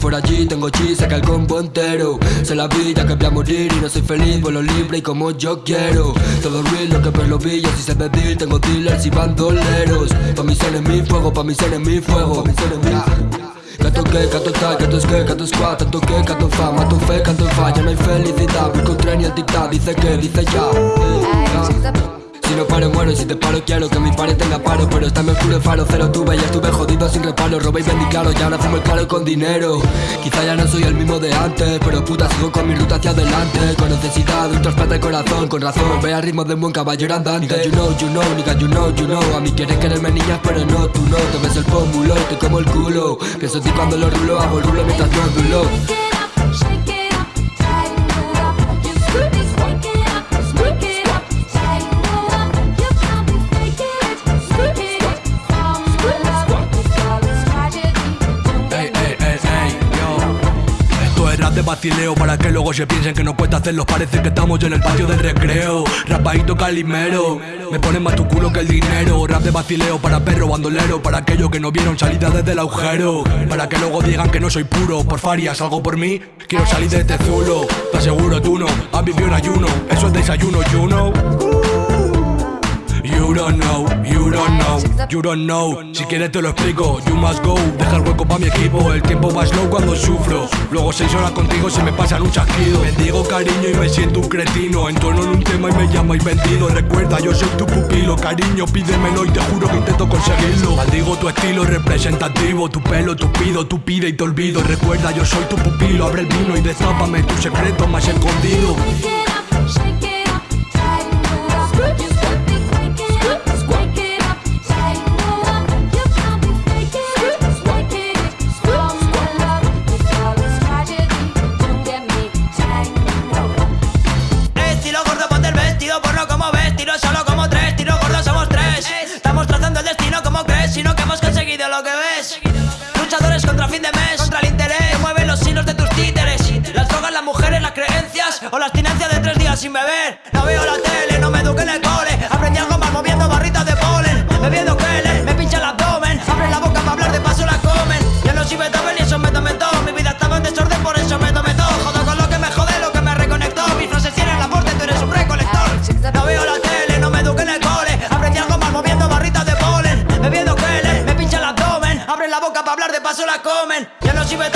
por allí, tengo chi, saca el combo entero. Sé la vida que voy a morir y no soy feliz Vuelo libre y como yo quiero. Todo real, lo que ves los billos y se ve Tengo dealers y bandoleros. Pa' mis enemigos fuego, pa' mis enemigos fuego. Pa' mis enemigos Canto que, canto tal, canto es que, canto squad Tanto que, canto fa, mato fe, canto fa. Ya no hay felicidad, voy con tren y el dictad Dice que, dice ya. Si no paro muero. Y si te paro quiero que mi padre tenga paro. Pero está en oscuro faro, cero tuve, ya estuve jodido sin reparo. Robé y vendí claro, ya ahora fumo el claro con dinero. Quizá ya no soy el mismo de antes Pero puta sigo con mi ruta hacia adelante. Con necesidad de un trasplante de corazón Con razón, ve al ritmo de un buen caballero andante. Nigga you know, you know, nigga you know, you know. A mí quieres quererme niñas pero no, tú no. Te ves el pómulo, te como el culo. Pienso en ti cuando lo rulo, hago el rulo mientras no dulo vacileo para que luego se piensen que no cuesta hacerlos Parece que estamos en el patio del recreo. Rapadito calimero Me ponen más tu culo que el dinero. Rap de vacileo para perro bandolero Para aquellos que no vieron salida desde el agujero. Para que luego digan que no soy puro Por farias, algo por mí. Quiero salir de este zulo Te aseguro tú no, has en ayuno Eso es desayuno, you know. You don't know, you don't know, you don't know. Si quieres te lo explico, you must go. Deja el hueco pa' mi equipo, el tiempo slow cuando sufro. Luego seis horas contigo se me pasan un chasquido. Me digo cariño y me siento un cretino. Entono en un tema y me llamáis vendido Recuerda, yo soy tu pupilo Cariño, pídemelo y te juro que intento conseguirlo. Maldigo tu estilo representativo Tu pelo tupido, tú pide y te olvido. Recuerda, yo soy tu pupilo Abre el vino y destápame tu secreto más escondido O la abstinencia de tres días sin beber. No veo la tele, no me eduqué en el cole. Aprendí algo más moviendo barritas de polen. Bebiendo Keller, me pincha el abdomen. Abre la boca para hablar, de paso la comen. Yo no soy Beethoven y eso me tomé todo. Mi vida estaba en desorden, por eso me tomé todo. Jodo con lo que me jode, lo que me reconectó. Mis frases tienen la porte, tú eres un recolector. No veo la tele, no me eduqué en el cole. Aprendí algo más moviendo barritas de polen. Bebiendo Keller, me pincha el abdomen. Abren la boca para hablar, de paso la comen. Ya no sirve